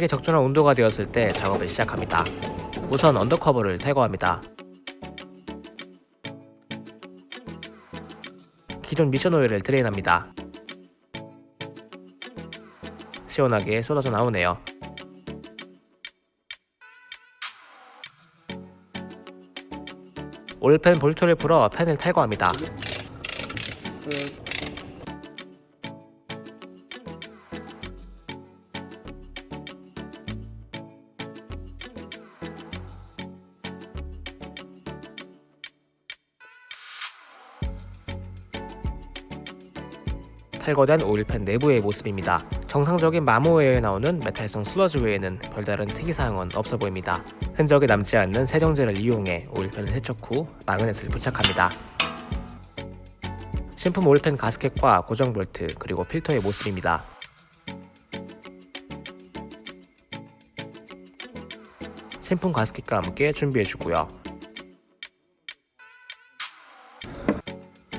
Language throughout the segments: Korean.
이게 적절한 온도가 되었을 때 작업을 시작합니다. 우선 under cover를 제거합니다. 기존 미션 오일을 drain합니다. 시원하게 쏟아져 나오네요. 오일팬 볼트를 풀어 팬을 탈거합니다. 탈거된 오일팬 내부의 모습입니다. 정상적인 마모웨어에 나오는 메탈성 슬러지 외에는 별다른 특이사항은 없어 보입니다. 흔적이 남지 않는 세정제를 이용해 오일팬을 세척 후 마그넷을 부착합니다. 신품 오일팬 가스켓과 고정 볼트 그리고 필터의 모습입니다. 신품 가스켓과 함께 준비해주고요.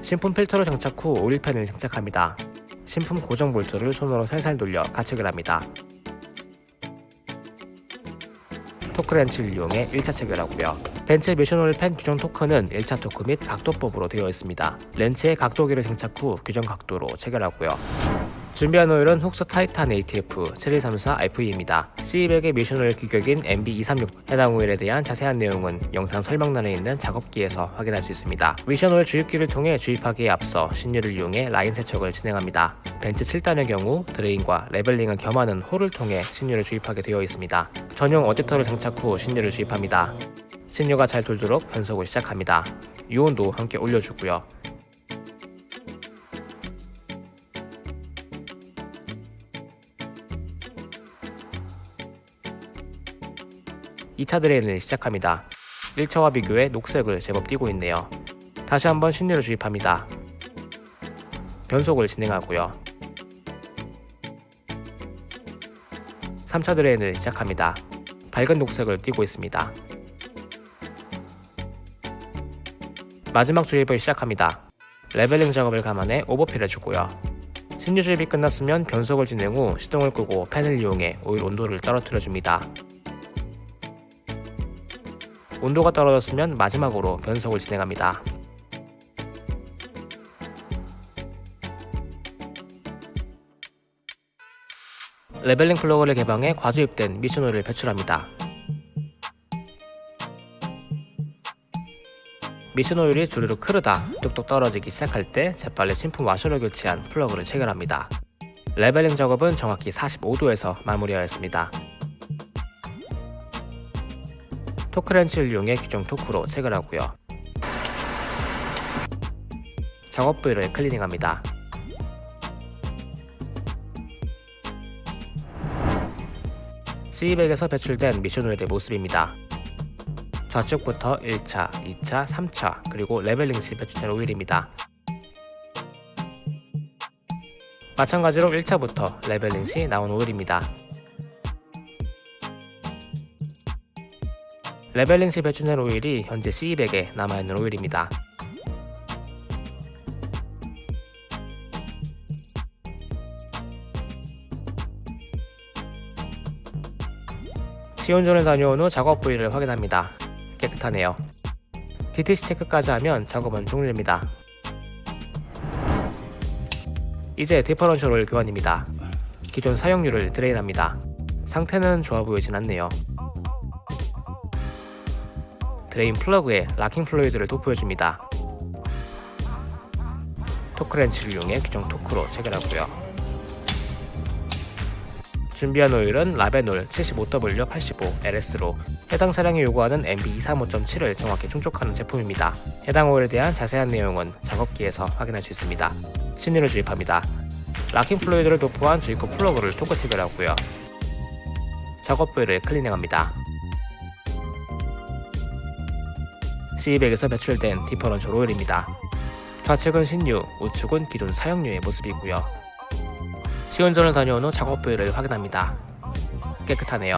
신품 필터를 장착 후 오일팬을 장착합니다. 신품 고정 볼트를 손으로 살살 돌려 가체결합니다. 토크렌치를 이용해 1차 체결하고요. 벤츠 미션오일 팬 규정 토크는 1차 토크 및 각도법으로 되어 있습니다. 렌치에 각도기를 장착 후 규정 각도로 체결하고요. 준비한 오일은 Fuchs Titan ATF 7134 FE입니다. C200의 미션 오일 규격인 MB236 해당 오일에 대한 자세한 내용은 영상 설명란에 있는 작업기에서 확인할 수 있습니다. 미션 오일 주입기를 통해 주입하기에 앞서 신유를 이용해 라인 세척을 진행합니다. 벤츠 7단의 경우 드레인과 leveling을 겸하는 홀을 통해 신유를 주입하게 되어 있습니다. 전용 어댑터를 장착 후 신유를 주입합니다. 신유가 잘 돌도록 변속을 시작합니다. 유온도 함께 올려주고요. 2차 드레인을 시작합니다. 1차와 비교해 녹색을 제법 띄고 있네요. 다시 한번 신유를 주입합니다. 변속을 진행하고요. 3차 드레인을 시작합니다. 밝은 녹색을 띄고 있습니다. 마지막 주입을 시작합니다. leveling 작업을 감안해 overfill 해주고요. 신유 주입이 끝났으면 변속을 진행 후 시동을 끄고 팬을 이용해 오일 온도를 떨어뜨려 줍니다. 온도가 떨어졌으면 마지막으로 변속을 진행합니다. leveling 플러그를 개방해 과주입된 미션오일을 배출합니다. 미션오일이 주르륵 흐르다 뚝뚝 떨어지기 시작할 때 재빨리 신품 와셔를 교체한 플러그를 체결합니다. leveling 작업은 정확히 45도에서 마무리하였습니다. 토크렌치를 이용해 규정 토크로 체결하고요. 작업 부위를 클리닝합니다. C200에서 배출된 미션 오일의 모습입니다. 좌측부터 1차, 2차, 3차, 그리고 leveling 시 배출된 오일입니다. 마찬가지로 1차부터 leveling 시 나온 오일입니다. leveling 시 배출된 오일이 현재 C200에 남아있는 오일입니다. 시운전을 다녀온 후 작업 부위를 확인합니다. 깨끗하네요. DTC 체크까지 하면 작업은 종료됩니다. 이제 differential 교환입니다. 기존 사용유를 드레인합니다. 상태는 좋아 보이진 않네요. 드레인 플러그에 locking fluid를 도포해줍니다. 토크렌치를 이용해 규정 토크로 체결하고요. 준비한 오일은 Ravenol 75W85 LS로 해당 차량이 요구하는 MB235.7을 정확히 충족하는 제품입니다. 해당 오일에 대한 자세한 내용은 작업기에서 확인할 수 있습니다. 신유를 주입합니다. locking fluid를 도포한 주입구 플러그를 토크 체결하고요. 작업 부위를 클리닝합니다. C200에서 배출된 differential 오일입니다. 좌측은 신유, 우측은 기존 사용유의 모습이고요. 시운전을 다녀온 후 작업 부위를 확인합니다. 깨끗하네요.